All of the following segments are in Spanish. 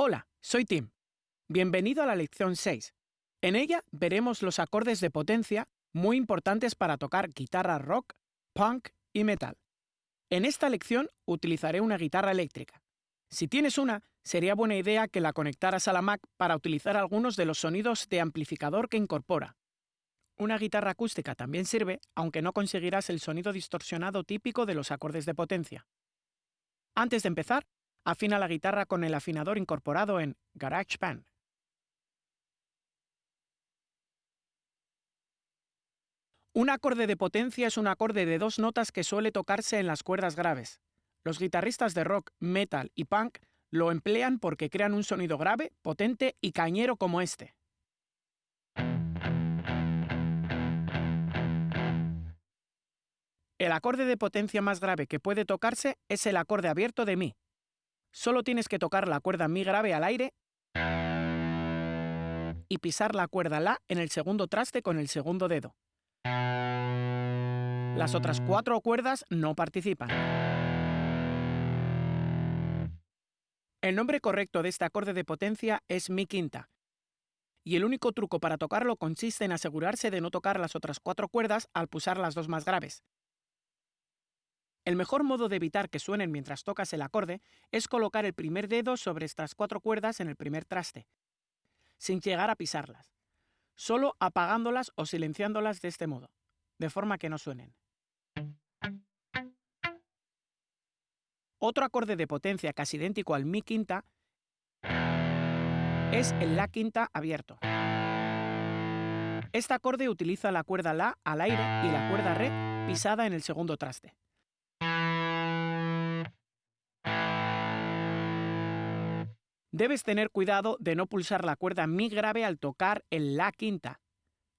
Hola, soy Tim. Bienvenido a la lección 6. En ella veremos los acordes de potencia muy importantes para tocar guitarra rock, punk y metal. En esta lección utilizaré una guitarra eléctrica. Si tienes una, sería buena idea que la conectaras a la Mac para utilizar algunos de los sonidos de amplificador que incorpora. Una guitarra acústica también sirve, aunque no conseguirás el sonido distorsionado típico de los acordes de potencia. Antes de empezar, afina la guitarra con el afinador incorporado en GarageBand. Un acorde de potencia es un acorde de dos notas que suele tocarse en las cuerdas graves. Los guitarristas de rock, metal y punk lo emplean porque crean un sonido grave, potente y cañero como este. El acorde de potencia más grave que puede tocarse es el acorde abierto de Mi. Solo tienes que tocar la cuerda Mi grave al aire y pisar la cuerda La en el segundo traste con el segundo dedo. Las otras cuatro cuerdas no participan. El nombre correcto de este acorde de potencia es Mi quinta, y el único truco para tocarlo consiste en asegurarse de no tocar las otras cuatro cuerdas al pulsar las dos más graves. El mejor modo de evitar que suenen mientras tocas el acorde es colocar el primer dedo sobre estas cuatro cuerdas en el primer traste, sin llegar a pisarlas, solo apagándolas o silenciándolas de este modo, de forma que no suenen. Otro acorde de potencia casi idéntico al Mi quinta es el La quinta abierto. Este acorde utiliza la cuerda La al aire y la cuerda Re pisada en el segundo traste. Debes tener cuidado de no pulsar la cuerda Mi grave al tocar el La quinta.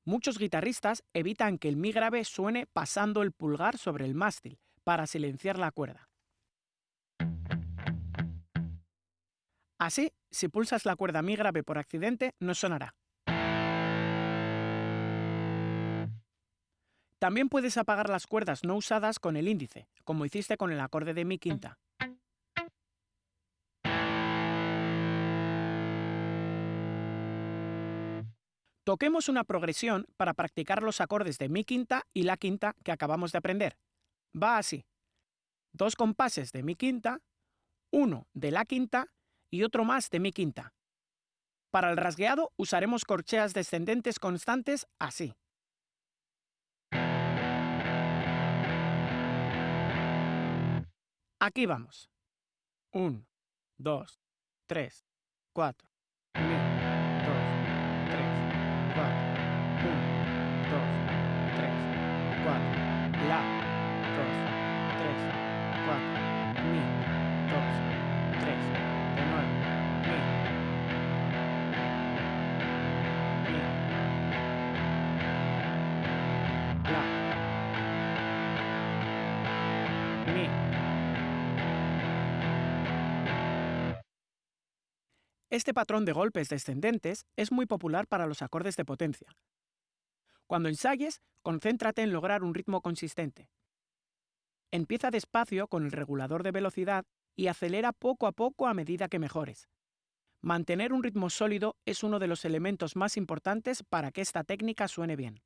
Muchos guitarristas evitan que el Mi grave suene pasando el pulgar sobre el mástil para silenciar la cuerda. Así, si pulsas la cuerda Mi grave por accidente, no sonará. También puedes apagar las cuerdas no usadas con el índice, como hiciste con el acorde de Mi quinta. Toquemos una progresión para practicar los acordes de Mi quinta y La quinta que acabamos de aprender. Va así. Dos compases de Mi quinta, uno de La quinta y otro más de Mi quinta. Para el rasgueado usaremos corcheas descendentes constantes así. Aquí vamos. 1, 2, 3, 4. Este patrón de golpes descendentes es muy popular para los acordes de potencia. Cuando ensayes, concéntrate en lograr un ritmo consistente. Empieza despacio con el regulador de velocidad y acelera poco a poco a medida que mejores. Mantener un ritmo sólido es uno de los elementos más importantes para que esta técnica suene bien.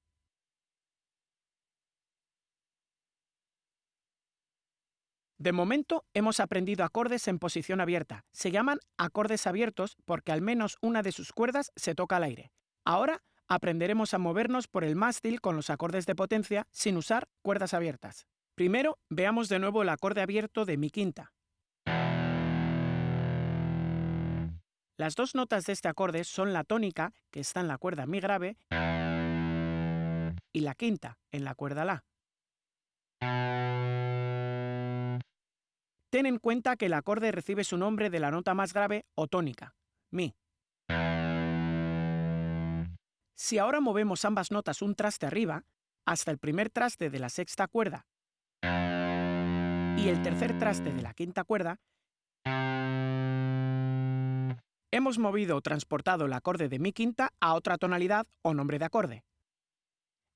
De momento hemos aprendido acordes en posición abierta. Se llaman acordes abiertos porque al menos una de sus cuerdas se toca al aire. Ahora aprenderemos a movernos por el mástil con los acordes de potencia sin usar cuerdas abiertas. Primero, veamos de nuevo el acorde abierto de mi quinta. Las dos notas de este acorde son la tónica, que está en la cuerda mi grave, y la quinta, en la cuerda la. Ten en cuenta que el acorde recibe su nombre de la nota más grave o tónica, Mi. Si ahora movemos ambas notas un traste arriba, hasta el primer traste de la sexta cuerda y el tercer traste de la quinta cuerda, hemos movido o transportado el acorde de Mi quinta a otra tonalidad o nombre de acorde.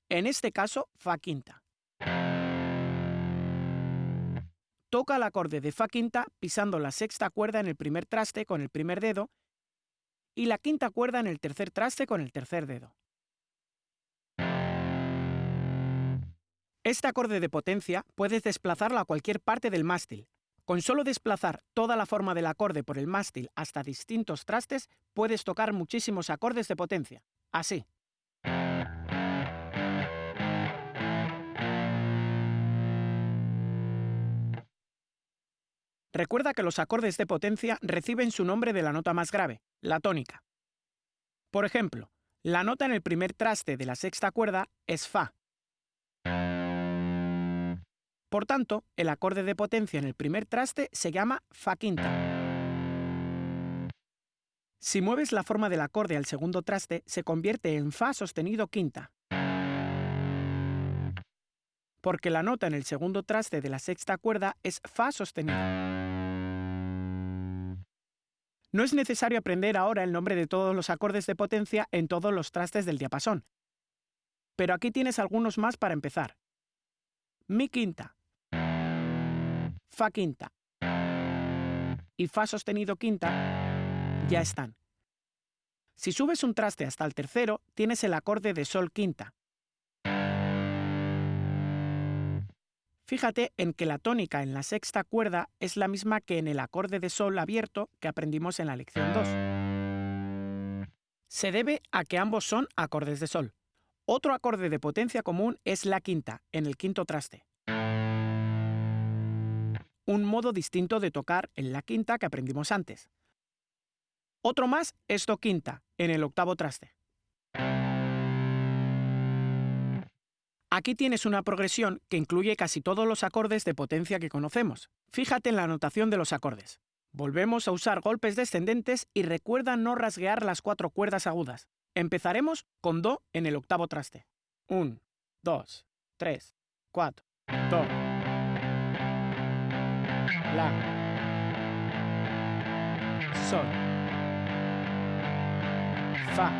En este caso, Fa quinta. Toca el acorde de Fa quinta pisando la sexta cuerda en el primer traste con el primer dedo y la quinta cuerda en el tercer traste con el tercer dedo. Este acorde de potencia puedes desplazarlo a cualquier parte del mástil. Con solo desplazar toda la forma del acorde por el mástil hasta distintos trastes, puedes tocar muchísimos acordes de potencia. Así. Recuerda que los acordes de potencia reciben su nombre de la nota más grave, la tónica. Por ejemplo, la nota en el primer traste de la sexta cuerda es Fa. Por tanto, el acorde de potencia en el primer traste se llama Fa quinta. Si mueves la forma del acorde al segundo traste, se convierte en Fa sostenido quinta. Porque la nota en el segundo traste de la sexta cuerda es Fa sostenido. No es necesario aprender ahora el nombre de todos los acordes de potencia en todos los trastes del diapasón. Pero aquí tienes algunos más para empezar. Mi quinta, Fa quinta y Fa sostenido quinta ya están. Si subes un traste hasta el tercero, tienes el acorde de Sol quinta. Fíjate en que la tónica en la sexta cuerda es la misma que en el acorde de sol abierto que aprendimos en la lección 2. Se debe a que ambos son acordes de sol. Otro acorde de potencia común es la quinta, en el quinto traste. Un modo distinto de tocar en la quinta que aprendimos antes. Otro más es do quinta, en el octavo traste. Aquí tienes una progresión que incluye casi todos los acordes de potencia que conocemos. Fíjate en la notación de los acordes. Volvemos a usar golpes descendentes y recuerda no rasguear las cuatro cuerdas agudas. Empezaremos con Do en el octavo traste. 1, 2, 3, 4, Do. La. Sol. Fa.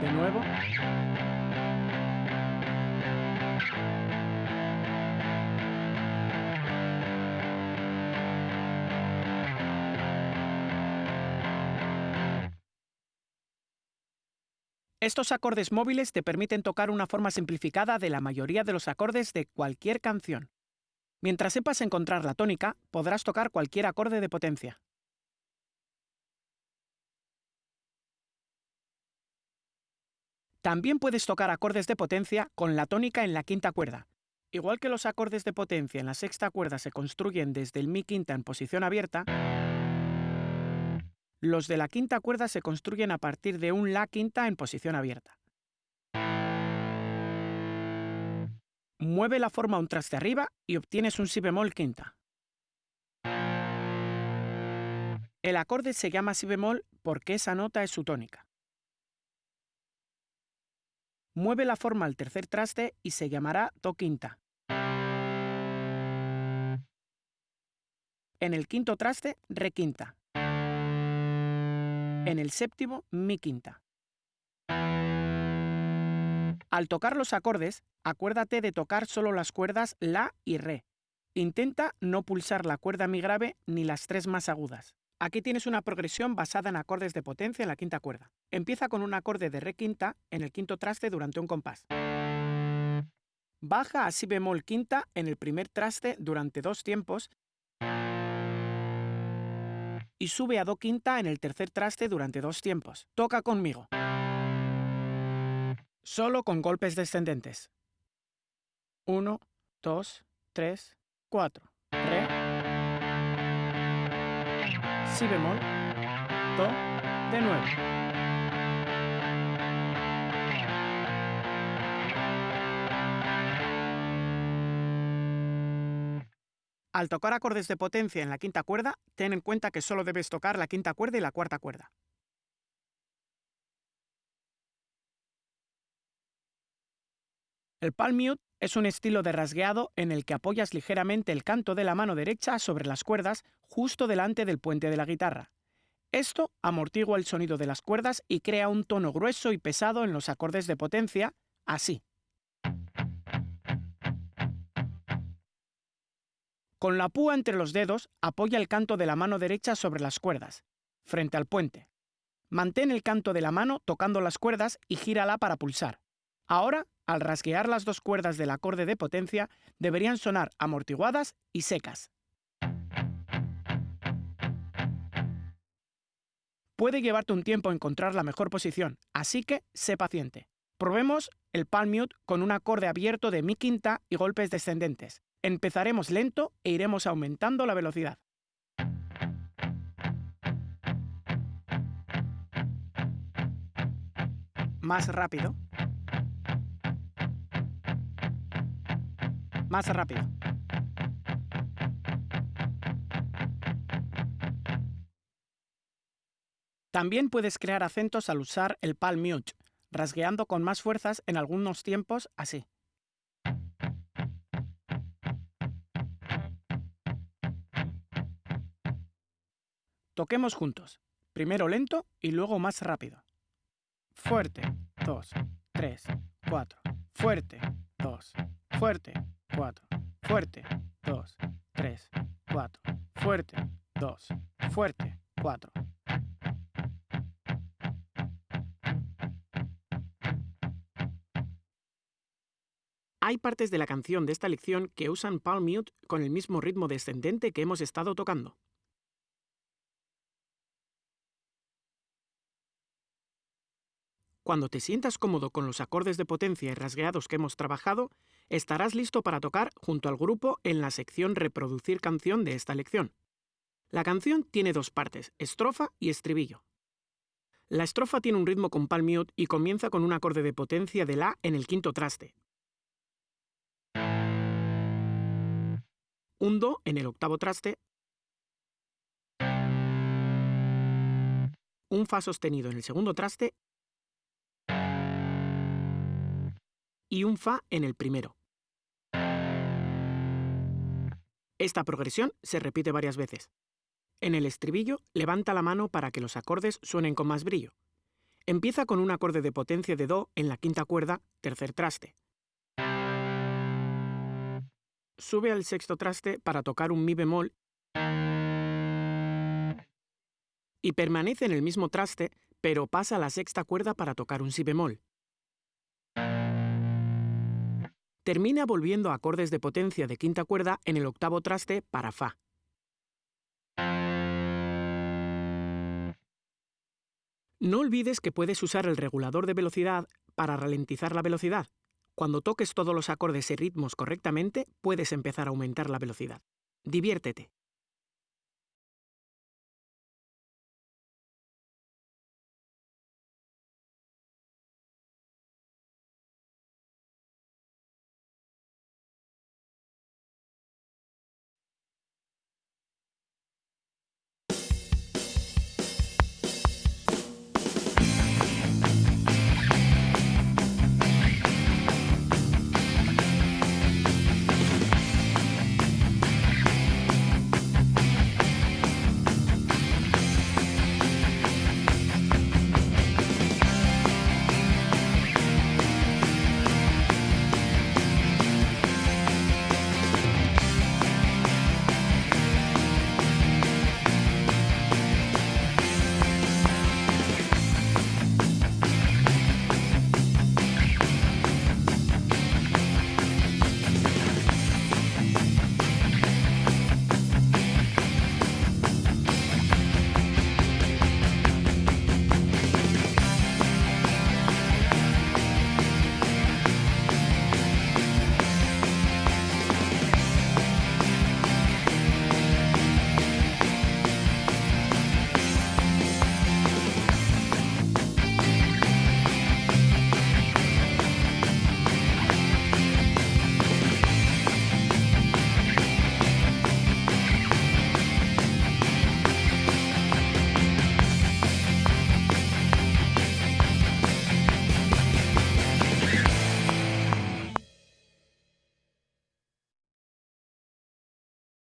De nuevo. Estos acordes móviles te permiten tocar una forma simplificada de la mayoría de los acordes de cualquier canción. Mientras sepas encontrar la tónica, podrás tocar cualquier acorde de potencia. También puedes tocar acordes de potencia con la tónica en la quinta cuerda. Igual que los acordes de potencia en la sexta cuerda se construyen desde el mi quinta en posición abierta, los de la quinta cuerda se construyen a partir de un La quinta en posición abierta. Mueve la forma un traste arriba y obtienes un Si bemol quinta. El acorde se llama Si bemol porque esa nota es su tónica. Mueve la forma al tercer traste y se llamará Do quinta. En el quinto traste, Re quinta. En el séptimo, mi quinta. Al tocar los acordes, acuérdate de tocar solo las cuerdas La y Re. Intenta no pulsar la cuerda mi grave ni las tres más agudas. Aquí tienes una progresión basada en acordes de potencia en la quinta cuerda. Empieza con un acorde de Re quinta en el quinto traste durante un compás. Baja a Si bemol quinta en el primer traste durante dos tiempos y sube a Do quinta en el tercer traste durante dos tiempos. Toca conmigo. Solo con golpes descendentes. 1, 2, 3, 4. Si bemol. Do. De nuevo. Al tocar acordes de potencia en la quinta cuerda, ten en cuenta que solo debes tocar la quinta cuerda y la cuarta cuerda. El palm mute es un estilo de rasgueado en el que apoyas ligeramente el canto de la mano derecha sobre las cuerdas justo delante del puente de la guitarra. Esto amortigua el sonido de las cuerdas y crea un tono grueso y pesado en los acordes de potencia, así. Con la púa entre los dedos, apoya el canto de la mano derecha sobre las cuerdas. frente al puente. Mantén el canto de la mano tocando las cuerdas y gírala para pulsar. Ahora, al rasguear las dos cuerdas del acorde de potencia, deberían sonar amortiguadas y secas. Puede llevarte un tiempo encontrar la mejor posición, así que sé paciente. Probemos el palm mute con un acorde abierto de mi quinta y golpes descendentes. Empezaremos lento e iremos aumentando la velocidad. Más rápido. Más rápido. También puedes crear acentos al usar el palm mute, rasgueando con más fuerzas en algunos tiempos así. Toquemos juntos, primero lento y luego más rápido. Fuerte, 2, 3, 4. Fuerte, 2. Fuerte, 4. Fuerte, 2, 3, 4. Fuerte, 2. Fuerte, 4. Hay partes de la canción de esta lección que usan palm mute con el mismo ritmo descendente que hemos estado tocando. Cuando te sientas cómodo con los acordes de potencia y rasgueados que hemos trabajado, estarás listo para tocar junto al grupo en la sección Reproducir canción de esta lección. La canción tiene dos partes, estrofa y estribillo. La estrofa tiene un ritmo con palm mute y comienza con un acorde de potencia de La en el quinto traste, un Do en el octavo traste, un Fa sostenido en el segundo traste y un Fa en el primero. Esta progresión se repite varias veces. En el estribillo, levanta la mano para que los acordes suenen con más brillo. Empieza con un acorde de potencia de Do en la quinta cuerda, tercer traste. Sube al sexto traste para tocar un Mi bemol y permanece en el mismo traste, pero pasa a la sexta cuerda para tocar un Si bemol. Termina volviendo a acordes de potencia de quinta cuerda en el octavo traste para Fa. No olvides que puedes usar el regulador de velocidad para ralentizar la velocidad. Cuando toques todos los acordes y ritmos correctamente, puedes empezar a aumentar la velocidad. Diviértete.